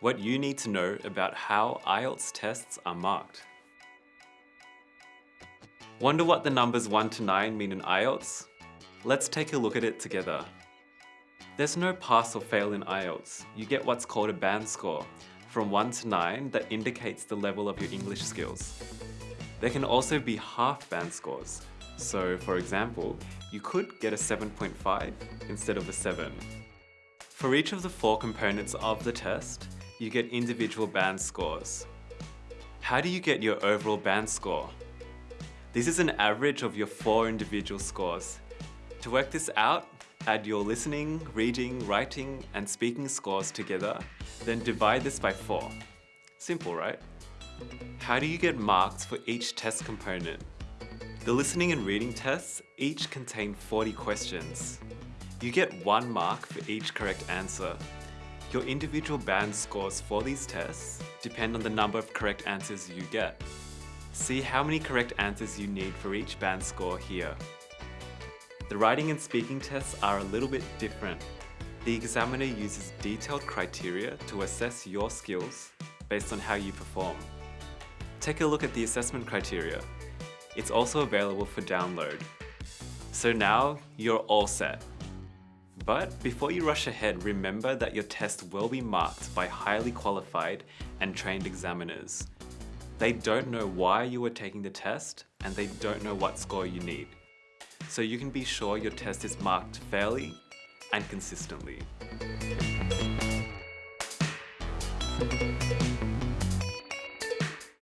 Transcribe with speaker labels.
Speaker 1: what you need to know about how IELTS tests are marked. Wonder what the numbers 1 to 9 mean in IELTS? Let's take a look at it together. There's no pass or fail in IELTS. You get what's called a band score, from 1 to 9 that indicates the level of your English skills. There can also be half band scores. So for example, you could get a 7.5 instead of a 7. For each of the four components of the test, you get individual band scores. How do you get your overall band score? This is an average of your four individual scores. To work this out, add your listening, reading, writing, and speaking scores together, then divide this by four. Simple, right? How do you get marks for each test component? The listening and reading tests each contain 40 questions. You get one mark for each correct answer. Your individual band scores for these tests depend on the number of correct answers you get. See how many correct answers you need for each band score here. The writing and speaking tests are a little bit different. The examiner uses detailed criteria to assess your skills based on how you perform. Take a look at the assessment criteria. It's also available for download. So now you're all set. But before you rush ahead, remember that your test will be marked by highly qualified and trained examiners. They don't know why you are taking the test and they don't know what score you need. So you can be sure your test is marked fairly and consistently.